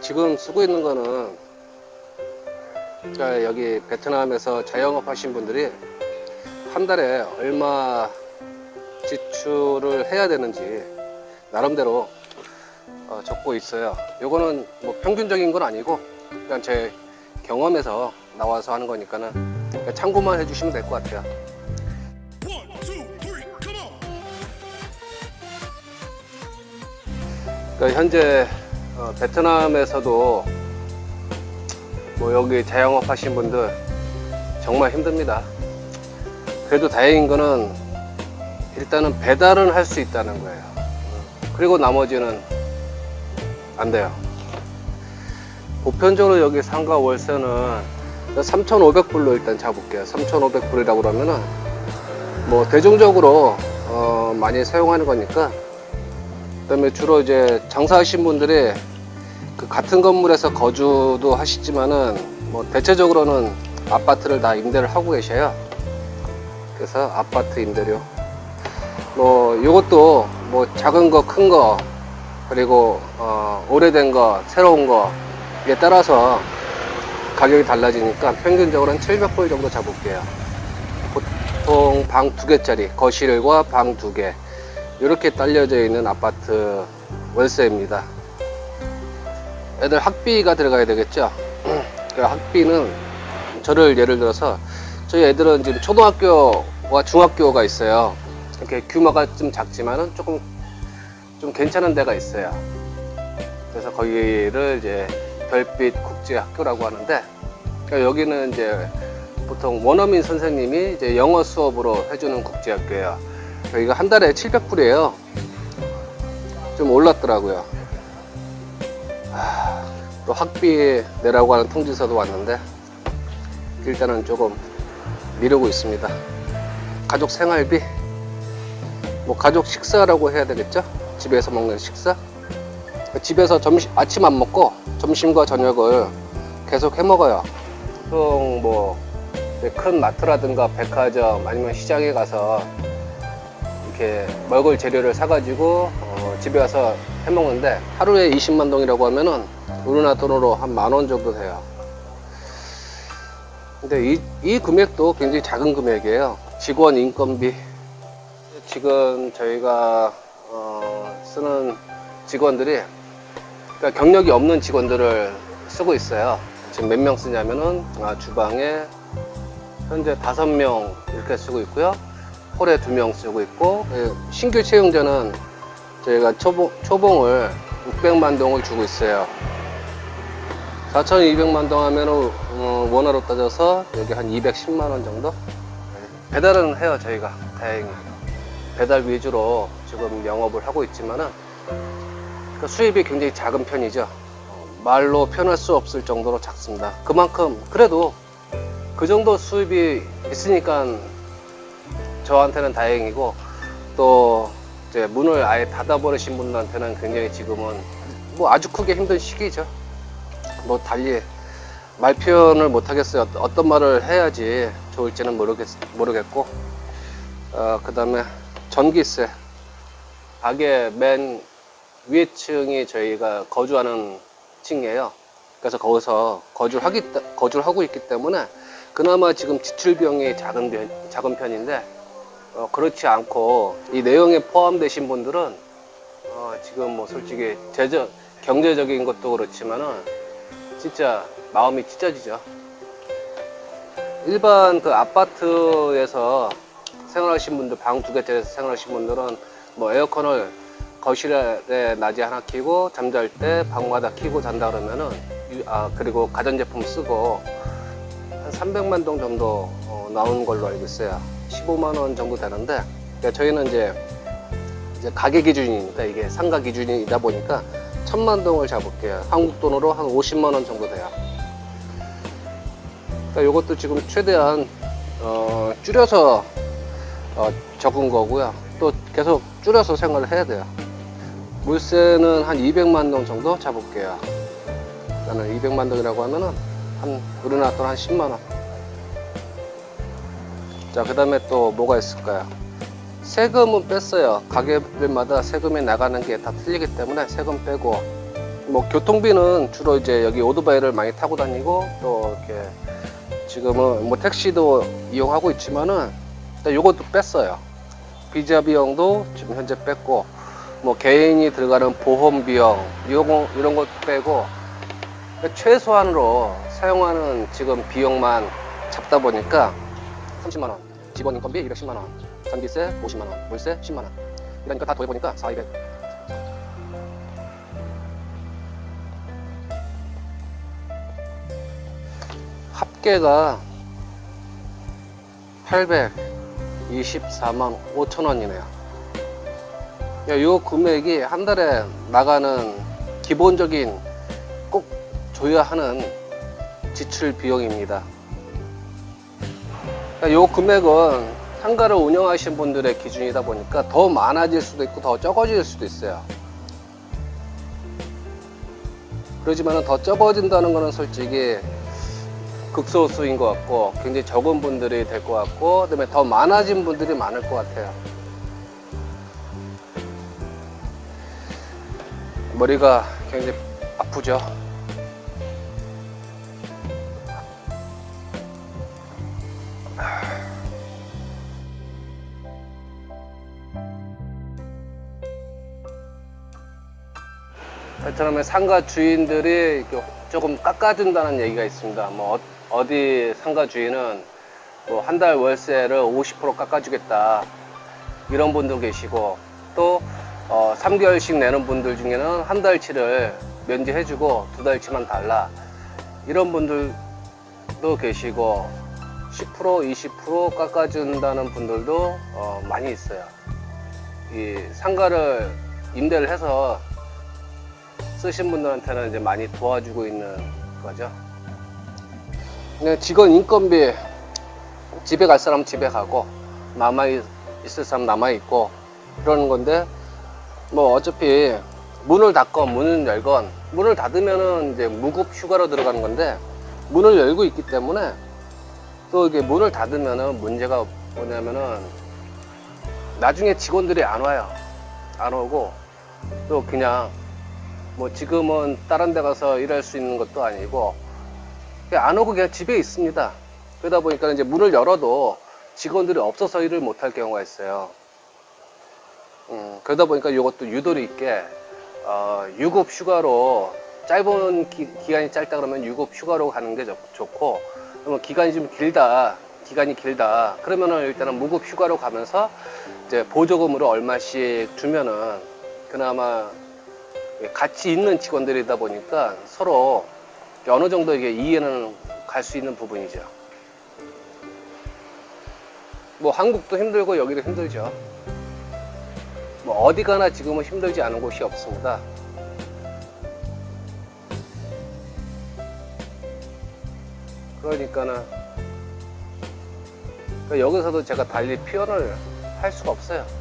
지금 쓰고 있는 거는 자, 여기 베트남에서 자영업 하신 분들이 한 달에 얼마 지출을 해야 되는지 나름대로 어, 적고 있어요. 요거는 뭐 평균적인 건 아니고 그냥 제 경험에서 나와서 하는 거니까는 그냥 참고만 해주시면 될 것 같아요. 그러니까 현재 어, 베트남에서도 뭐 여기 자영업 하신 분들 정말 힘듭니다. 그래도 다행인 거는 일단은 배달은 할 수 있다는 거예요. 그리고 나머지는 안 돼요. 보편적으로 여기 상가 월세는 3,500불로 일단 잡을게요. 3,500불이라고 그러면은 뭐 대중적으로 어, 많이 사용하는 거니까 그 다음에 주로 이제 장사하신 분들이 그 같은 건물에서 거주도 하시지만은 뭐 대체적으로는 아파트를 다 임대를 하고 계셔요. 그래서 아파트 임대료. 뭐 요것도 뭐 작은 거, 큰 거, 그리고 어, 오래된 거, 새로운 거 이에 따라서 가격이 달라지니까 평균적으로 한 700불 정도 잡을게요. 보통 방 두 개짜리 거실과 방 두 개. 이렇게 딸려져 있는 아파트 월세입니다. 애들 학비가 들어가야 되겠죠. 그 학비는 저를 예를 들어서 저희 애들은 지금 초등학교와 중학교가 있어요. 이렇게 규모가 좀 작지만은 조금 좀 괜찮은 데가 있어요. 그래서 거기를 이제 별빛 국제학교라고 하는데 그러니까 여기는 이제 보통 원어민 선생님이 이제 영어 수업으로 해주는 국제학교예요. 여기가 한 달에 700불이에요. 좀 올랐더라고요. 하, 또 학비 내라고 하는 통지서도 왔는데 일단은 조금 미루고 있습니다. 가족 생활비, 뭐 가족 식사라고 해야 되겠죠? 집에서 먹는 식사. 집에서 점심 아침 안 먹고 점심과 저녁을 계속 해 먹어요. 뭐큰 마트라든가 백화점 아니면 시장에 가서 이렇게 먹을 재료를 사가지고 어, 집에 와서 해 먹는데 하루에 20만 동이라고 하면은 우리나라 돈으로 한 만 원 정도 돼요. 근데 이, 이 금액도 굉장히 작은 금액이에요. 직원 인건비. 지금 저희가 어, 쓰는 직원들이 그러니까 경력이 없는 직원들을 쓰고 있어요. 지금 몇 명 쓰냐면은 아, 주방에 현재 다섯 명 이렇게 쓰고 있고요. 홀에 두 명 쓰고 있고 예, 신규 채용자는 저희가 초봉, 초봉을 600만 동을 주고 있어요. 4,200만 동 하면 어, 원화로 따져서 여기 한 210만 원 정도? 네. 배달은 해요 저희가 다행히 배달 위주로 지금 영업을 하고 있지만은 그 수입이 굉장히 작은 편이죠. 어, 말로 표현할 수 없을 정도로 작습니다. 그만큼 그래도 그 정도 수입이 있으니까 저한테는 다행이고 또 이제 문을 아예 닫아버리신 분들한테는 굉장히 지금은 뭐 아주 크게 힘든 시기죠. 뭐 달리 말 표현을 못 하겠어요. 어떤 말을 해야지 좋을지는 모르겠, 모르겠고 어, 그 다음에 전기세 가게 맨 위에 층이 저희가 거주하는 층이에요. 그래서 거기서 거주를 하기, 거주를 하고 있기 때문에 그나마 지금 지출 비용이 작은, 편, 작은 편인데 어, 그렇지 않고 이 내용에 포함되신 분들은 어, 지금 뭐 솔직히 재정, 경제적인 것도 그렇지만은 진짜 마음이 찢어지죠. 일반 그 아파트에서 생활하신 분들 방 두 개짜리에서 생활하신 분들은 뭐 에어컨을 거실에 낮에 하나 켜고 잠잘 때 방마다 켜고 잔다 그러면은 유- 아 그리고 가전제품 쓰고 한 300만 동 정도 어, 나오는 걸로 알고 있어요. 15만 원 정도 되는데 그러니까 저희는 이제 이제 가게 기준이니까 이게 상가 기준이다 보니까 천만 동을 잡을게요. 한국 돈으로 한 50만 원 정도 돼요. 그러니까 이것도 지금 최대한 어, 줄여서 어, 적은 거고요. 또 계속 줄여서 생활을 해야 돼요. 물세는 한 200만 동 정도 잡을게요. 나는 200만 동이라고 하면은 한 우리나라 돈 한 10만 원. 자, 그 다음에 또 뭐가 있을까요? 세금은 뺐어요. 가게들마다 세금이 나가는 게 다 틀리기 때문에 세금 빼고 뭐 교통비는 주로 이제 여기 오토바이를 많이 타고 다니고 또 이렇게 지금은 뭐 택시도 이용하고 있지만은 요것도 뺐어요. 비자 비용도 지금 현재 뺐고 뭐 개인이 들어가는 보험 비용 이런 거 이런 것 빼고 최소한으로 사용하는 지금 비용만 잡다 보니까 30만 원, 직원 인건비 210만 원, 전기세 50만 원, 물세 10만 원. 이러니까 다 더해보니까 4, 200. 합계가 824만 5천 원이네요. 이 금액이 한 달에 나가는 기본적인 꼭 줘야 하는 지출 비용입니다. 이 금액은 상가를 운영하시는 분들의 기준이다 보니까 더 많아질 수도 있고 더 적어질 수도 있어요. 그러지만 더 적어진다는 것은 솔직히 극소수인 것 같고 굉장히 적은 분들이 될 것 같고 그다음에 더 많아진 분들이 많을 것 같아요. 머리가 굉장히 아프죠. 베트남의 상가 주인들이 조금 깎아준다는 얘기가 있습니다. 뭐 어- 어디 상가 주인은 뭐 한 달 월세를 50% 깎아주겠다 이런 분도 계시고 또 어, 3개월씩 내는 분들 중에는 한 달치를 면제해주고 두 달치만 달라 이런 분들도 계시고 10% 20% 깎아준다는 분들도 어, 많이 있어요. 이 상가를 임대를 해서 쓰신 분들한테는 이제 많이 도와주고 있는 거죠. 직원 인건비 집에 갈 사람 은 집에 가고 남아 있- 있을 사람 남아 있고 그러는 건데 뭐 어차피 문을 닫건 문을 열건 문을 닫으면은 이제 무급 휴가로 들어가는 건데 문을 열고 있기 때문에 또 이게 문을 닫으면은 문제가 뭐냐면은 나중에 직원들이 안 와요. 안 오고 또 그냥 뭐 지금은 다른 데 가서 일할 수 있는 것도 아니고 안 오고 그냥 집에 있습니다. 그러다 보니까 이제 문을 열어도 직원들이 없어서 일을 못할 경우가 있어요. 음, 그러다 보니까 이것도 유도리 있게 어, 유급 휴가로 짧은 기, 간이 짧다 그러면 유급 휴가로 가는 게 좋, 좋고 그러면 기간이 좀 길다 기간이 길다 그러면은 일단은 무급 휴가로 가면서 이제 보조금으로 얼마씩 주면은 그나마 같이 있는 직원들이다 보니까 서로 어느 정도 이게 이해는 갈 수 있는 부분이죠. 뭐 한국도 힘들고 여기도 힘들죠. 뭐 어디 가나 지금은 힘들지 않은 곳이 없습니다. 그러니까는 그러니까 여기서도 제가 달리 표현을 할 수가 없어요.